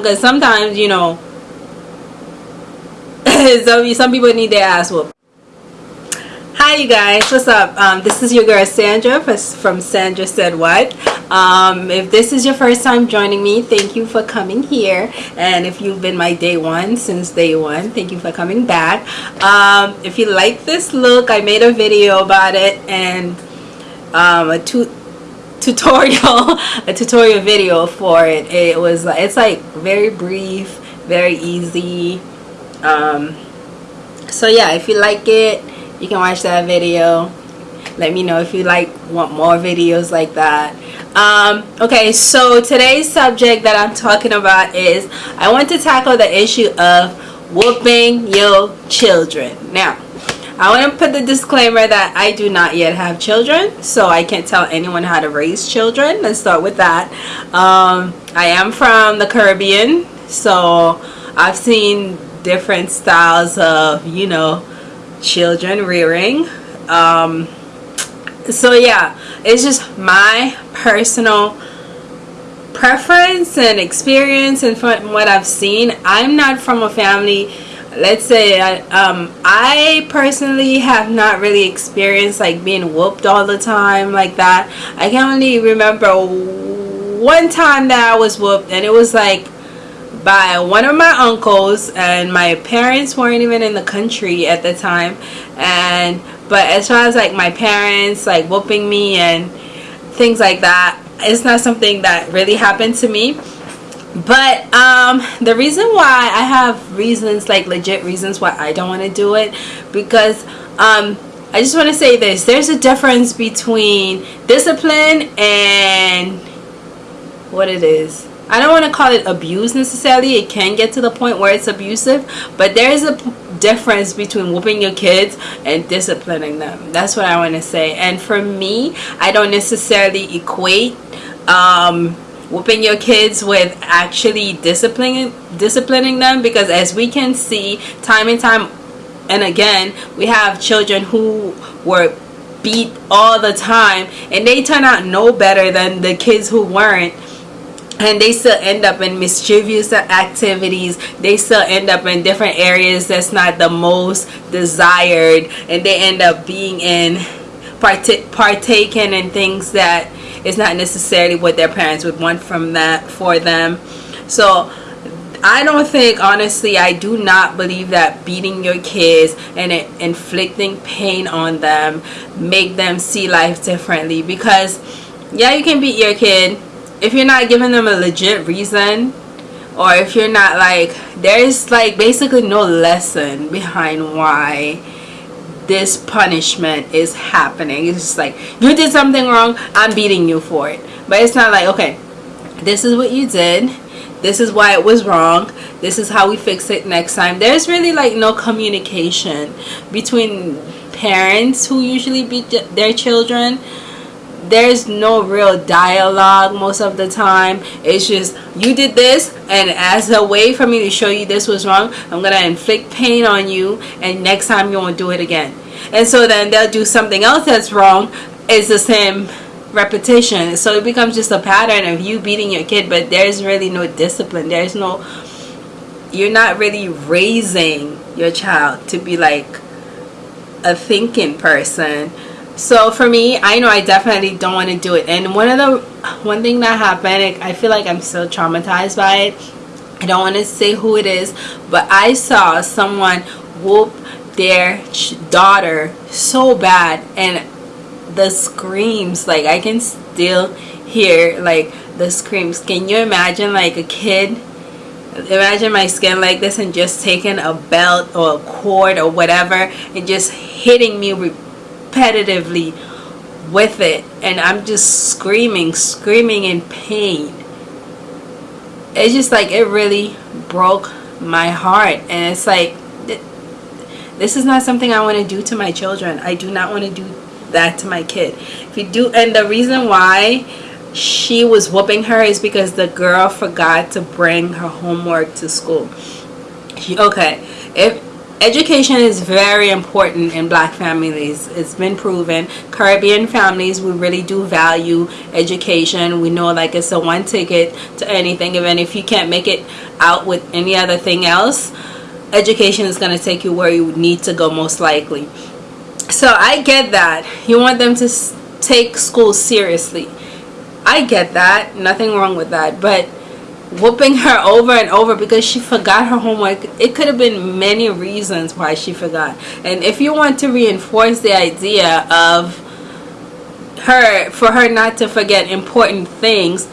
because sometimes you know some, some people need their ass whooped. Hi you guys. What's up? Um, this is your girl Sandra from Sandra Said What. Um, if this is your first time joining me thank you for coming here. And if you've been my day one since day one thank you for coming back. Um, if you like this look I made a video about it and um, a two tutorial a tutorial video for it. It was it's like very brief very easy. Um, so yeah if you like it you can watch that video. Let me know if you like want more videos like that. Um, okay so today's subject that I'm talking about is I want to tackle the issue of whooping your children. Now I want to put the disclaimer that I do not yet have children so I can't tell anyone how to raise children. Let's start with that. Um, I am from the Caribbean so I've seen different styles of you know children rearing. Um, so yeah it's just my personal preference and experience and from what I've seen. I'm not from a family let's say I, um, I personally have not really experienced like being whooped all the time like that. I can only remember one time that I was whooped and it was like by one of my uncles and my parents weren't even in the country at the time. And but as far as like my parents like whooping me and things like that it's not something that really happened to me but um the reason why i have reasons like legit reasons why i don't want to do it because um i just want to say this there's a difference between discipline and what it is I don't want to call it abuse necessarily. It can get to the point where it's abusive, but there's a difference between whooping your kids and disciplining them. That's what I want to say. And for me, I don't necessarily equate um, whooping your kids with actually disciplining disciplining them because as we can see time and time and again, we have children who were beat all the time and they turn out no better than the kids who weren't. And they still end up in mischievous activities. They still end up in different areas that's not the most desired. And they end up being in partake partaking in things that is not necessarily what their parents would want from that for them. So I don't think honestly I do not believe that beating your kids and inflicting pain on them make them see life differently. Because yeah you can beat your kid. If you're not giving them a legit reason or if you're not like there's like basically no lesson behind why this punishment is happening. It's just like you did something wrong i'm beating you for it. But it's not like okay this is what you did. This is why it was wrong. This is how we fix it next time. There's really like no communication between parents who usually beat their children there's no real dialogue most of the time. It's just you did this and as a way for me to show you this was wrong i'm gonna inflict pain on you and next time you won't do it again. And so then they'll do something else that's wrong. It's the same repetition. So it becomes just a pattern of you beating your kid but there's really no discipline. There's no you're not really raising your child to be like a thinking person so for me i know i definitely don't want to do it. And one of the one thing that happened i feel like i'm still traumatized by it. I don't want to say who it is but i saw someone whoop their daughter so bad and the screams like i can still hear like the screams. Can you imagine like a kid? Imagine my skin like this and just taking a belt or a cord or whatever and just hitting me repetitively with it and I'm just screaming screaming in pain. It's just like it really broke my heart and it's like this is not something I want to do to my children. I do not want to do that to my kid. If you do and the reason why she was whooping her is because the girl forgot to bring her homework to school. She, okay if education is very important in black families. It's been proven. Caribbean families we really do value education. We know like it's a one ticket to anything even if you can't make it out with any other thing else education is going to take you where you need to go most likely. So i get that. You want them to take school seriously. I get that. Nothing wrong with that. But whooping her over and over because she forgot her homework. It could have been many reasons why she forgot. And if you want to reinforce the idea of her for her not to forget important things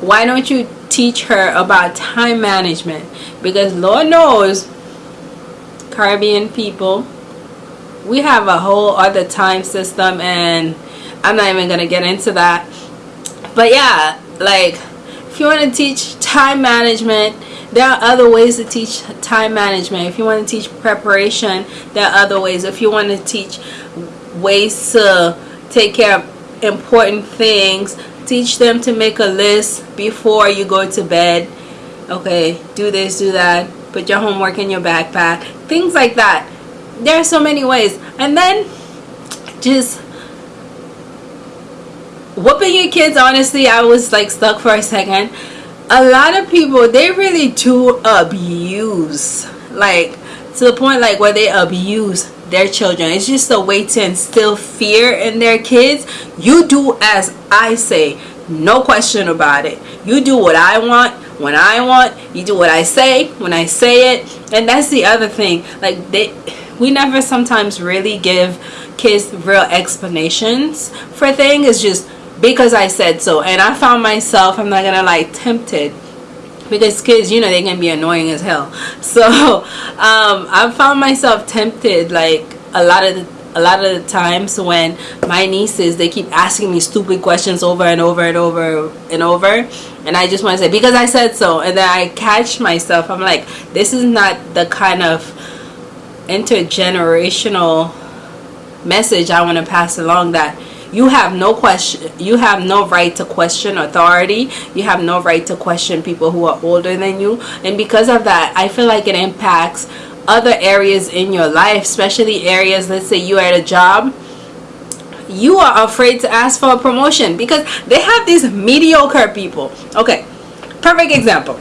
why don't you teach her about time management? Because lord knows caribbean people we have a whole other time system and i'm not even gonna get into that. But yeah like if you want to teach time management. There are other ways to teach time management. If you want to teach preparation there are other ways. If you want to teach ways to take care of important things teach them to make a list before you go to bed. Okay do this do that put your homework in your backpack things like that. There are so many ways. And then just whooping your kids honestly i was like stuck for a second a lot of people they really do abuse like to the point like where they abuse their children. It's just a way to instill fear in their kids. You do as i say. No question about it. You do what i want when i want. You do what i say when i say it. And that's the other thing. Like they we never sometimes really give kids real explanations for things. It's just because I said so. And I found myself, I'm not gonna lie, tempted because kids, you know, they can be annoying as hell. So um, I found myself tempted, like a lot of the a lot of the times when my nieces they keep asking me stupid questions over and over and over and over and I just want to say because I said so and then I catch myself I'm like this is not the kind of intergenerational message I want to pass along that you have no question you have no right to question authority. You have no right to question people who are older than you. And because of that i feel like it impacts other areas in your life especially areas let's say you're at a job. You are afraid to ask for a promotion because they have these mediocre people. Okay perfect example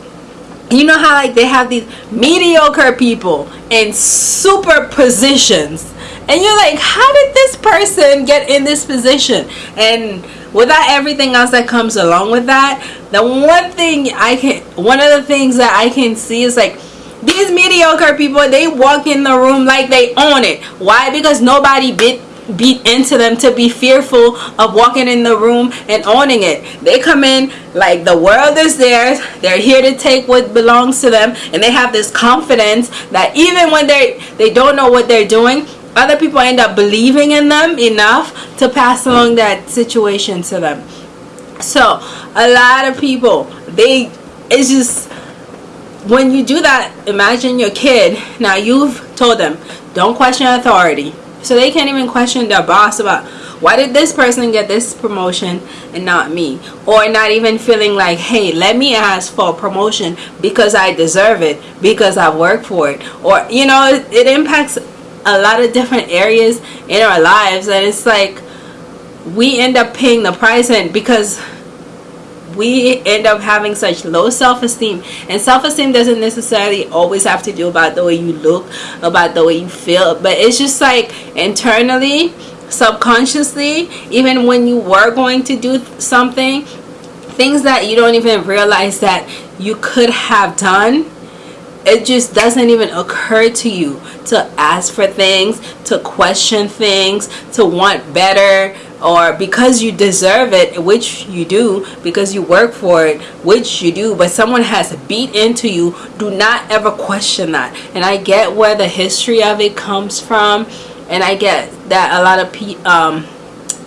you know how like they have these mediocre people in super positions? And you're like how did this person get in this position? And without everything else that comes along with that the one thing i can one of the things that i can see is like these mediocre people they walk in the room like they own it. Why? Because nobody bit beat into them to be fearful of walking in the room and owning it. They come in like the world is theirs. They're here to take what belongs to them and they have this confidence that even when they they don't know what they're doing, other people end up believing in them enough to pass along that situation to them so a lot of people they it's just when you do that imagine your kid now you've told them don't question authority so they can't even question their boss about why did this person get this promotion and not me? Or not even feeling like hey let me ask for a promotion because i deserve it because i work for it. Or you know it, it impacts a lot of different areas in our lives and it's like we end up paying the price and because we end up having such low self-esteem. And self-esteem doesn't necessarily always have to do about the way you look about the way you feel but it's just like internally subconsciously even when you were going to do something things that you don't even realize that you could have done it just doesn't even occur to you to ask for things to question things to want better or because you deserve it which you do because you work for it which you do but someone has beat into you do not ever question that. And i get where the history of it comes from and i get that a lot of people um,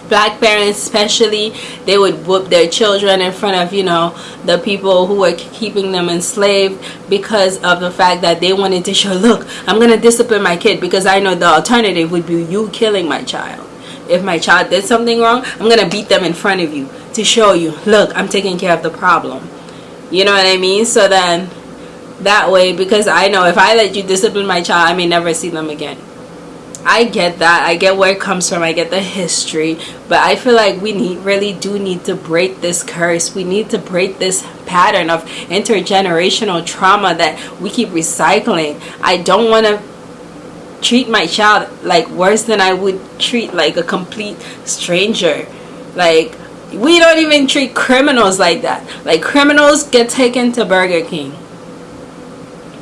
black parents especially they would whoop their children in front of you know the people who were keeping them enslaved because of the fact that they wanted to show look i'm gonna discipline my kid because i know the alternative would be you killing my child if my child did something wrong i'm gonna beat them in front of you to show you look i'm taking care of the problem you know what i mean so then that way because I know if I let you discipline my child, I may never see them again. I get that. I get where it comes from. I get the history. But I feel like we need really do need to break this curse. We need to break this pattern of intergenerational trauma that we keep recycling. I don't want to treat my child like worse than I would treat like a complete stranger. Like we don't even treat criminals like that. Like criminals get taken to Burger King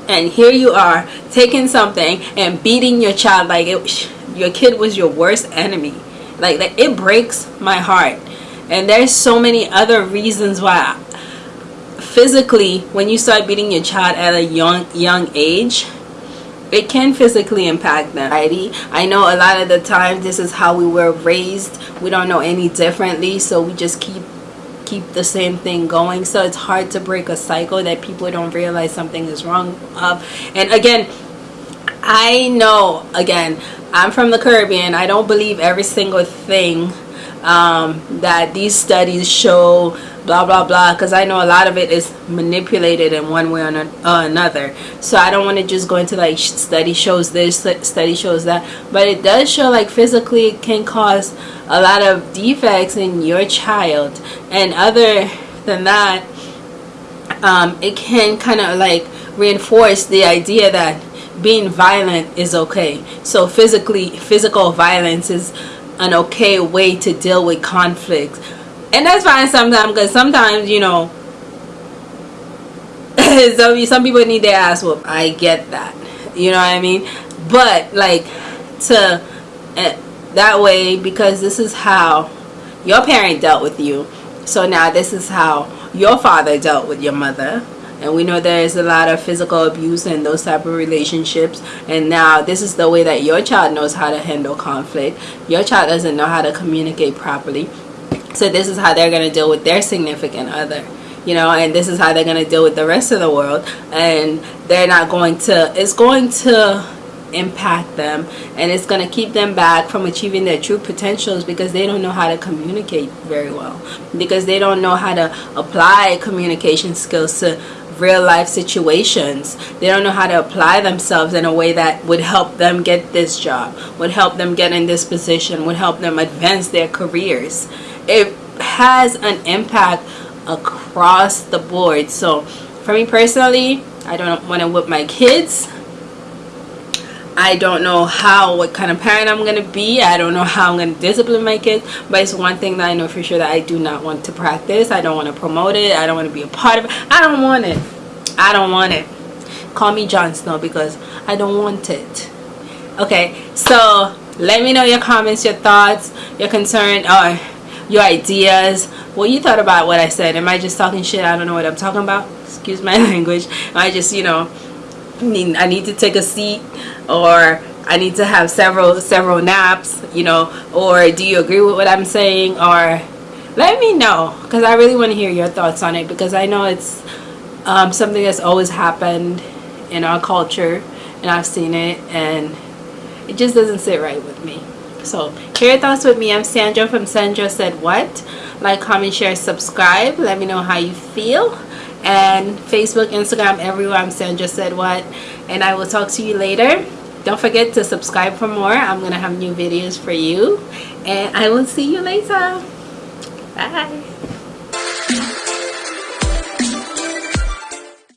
and here you are taking something and beating your child like it, your kid was your worst enemy like that it breaks my heart and there's so many other reasons why physically when you start beating your child at a young young age it can physically impact them. I know a lot of the time this is how we were raised. We don't know any differently so we just keep keep the same thing going. So it's hard to break a cycle that people don't realize something is wrong of. And again I know again I'm from the Caribbean. I don't believe every single thing um, that these studies show blah blah blah because I know a lot of it is manipulated in one way or another. So I don't want to just go into like study shows this study shows that but it does show like physically it can cause a lot of defects in your child. And other than that um, it can kind of like reinforce the idea that being violent is okay. So physically physical violence is an okay way to deal with conflict and that's fine sometimes because sometimes you know some, some people need their ass whooped. I get that. You know what i mean? But like to uh, that way because this is how your parent dealt with you. So now this is how your father dealt with your mother. And we know there's a lot of physical abuse in those type of relationships. And now this is the way that your child knows how to handle conflict. Your child doesn't know how to communicate properly so this is how they're going to deal with their significant other you know and this is how they're going to deal with the rest of the world. And they're not going to it's going to impact them and it's going to keep them back from achieving their true potentials because they don't know how to communicate very well because they don't know how to apply communication skills to real life situations. They don't know how to apply themselves in a way that would help them get this job would help them get in this position would help them advance their careers it has an impact across the board so for me personally I don't want to whip my kids I don't know how, what kind of parent I'm going to be. I don't know how I'm going to discipline my kids. But it's one thing that I know for sure that I do not want to practice. I don't want to promote it. I don't want to be a part of it. I don't want it. I don't want it. Call me Jon Snow because I don't want it. Okay, so let me know your comments, your thoughts, your concern, or your ideas. What you thought about what I said. Am I just talking shit? I don't know what I'm talking about. Excuse my language. I just, you know, mean I need to take a seat or I need to have several several naps you know or do you agree with what I'm saying or let me know because I really want to hear your thoughts on it because I know it's um, something that's always happened in our culture and I've seen it and it just doesn't sit right with me so share your thoughts with me I'm Sandra from Sandra Said What like comment share subscribe let me know how you feel and Facebook, Instagram, everywhere. I'm Sandra Said What. And I will talk to you later. Don't forget to subscribe for more. I'm going to have new videos for you. And I will see you later. Bye.